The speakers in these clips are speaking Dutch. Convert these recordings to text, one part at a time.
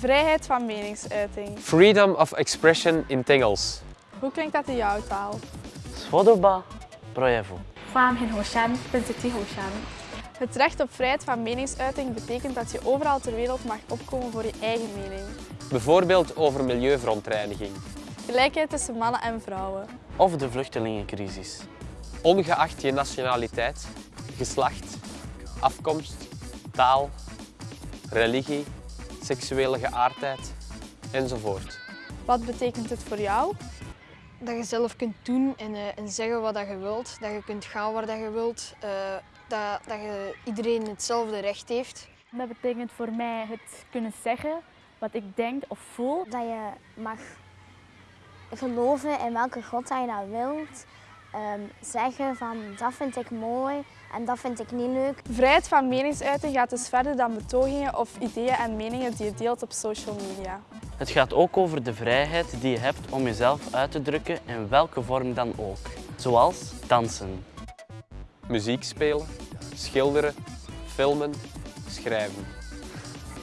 Vrijheid van meningsuiting. Freedom of expression in Engels. Hoe klinkt dat in jouw taal? Swodoba projevu. Het recht op vrijheid van meningsuiting betekent dat je overal ter wereld mag opkomen voor je eigen mening. Bijvoorbeeld over milieuverontreiniging. Gelijkheid tussen mannen en vrouwen. Of de vluchtelingencrisis. Ongeacht je nationaliteit, geslacht, afkomst, taal, religie seksuele geaardheid enzovoort. Wat betekent het voor jou? Dat je zelf kunt doen en, eh, en zeggen wat dat je wilt. Dat je kunt gaan waar dat je wilt. eh, dat, dat je iedereen hetzelfde recht heeft. Dat betekent voor mij het kunnen zeggen wat ik denk of voel. Dat je mag geloven in welke God dat je nou wilt. Ehm, zeggen van dat vind ik mooi en dat vind ik niet leuk. Vrijheid van meningsuiting gaat dus verder dan betogingen of ideeën en meningen die je deelt op social media. Het gaat ook over de vrijheid die je hebt om jezelf uit te drukken in welke vorm dan ook. Zoals dansen. Muziek spelen, schilderen, filmen, schrijven.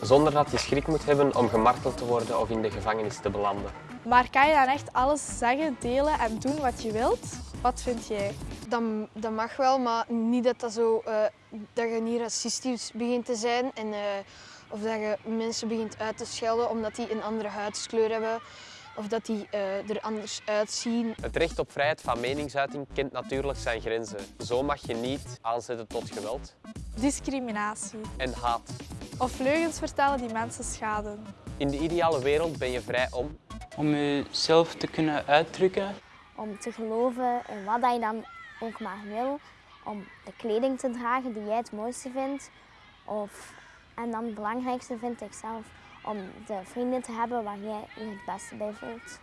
Zonder dat je schrik moet hebben om gemarteld te worden of in de gevangenis te belanden. Maar kan je dan echt alles zeggen, delen en doen wat je wilt? Wat vind jij? Dat, dat mag wel, maar niet dat, dat, zo, eh, dat je niet racistisch begint te zijn. En, eh, of dat je mensen begint uit te schelden omdat die een andere huidskleur hebben. Of dat die eh, er anders uitzien. Het recht op vrijheid van meningsuiting kent natuurlijk zijn grenzen. Zo mag je niet aanzetten tot geweld Discriminatie. en haat. Of leugens vertellen die mensen schaden. In de ideale wereld ben je vrij om om jezelf te kunnen uitdrukken. Om te geloven in wat dat je dan ook maar wil. Om de kleding te dragen die jij het mooiste vindt. Of, en dan het belangrijkste vind ik zelf om de vrienden te hebben waar jij je het beste bij voelt.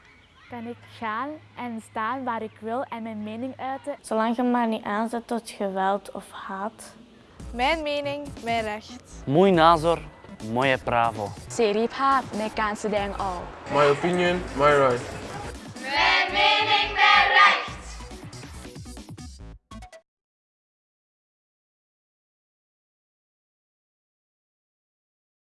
Kan ik gaan en staan waar ik wil en mijn mening uiten. Zolang je maar niet aanzet tot geweld of haat. Mijn mening, mijn recht. Muy nazor, moje pravo. เสรีภาพในการแสดงออก My opinion, my right. Mijn mening,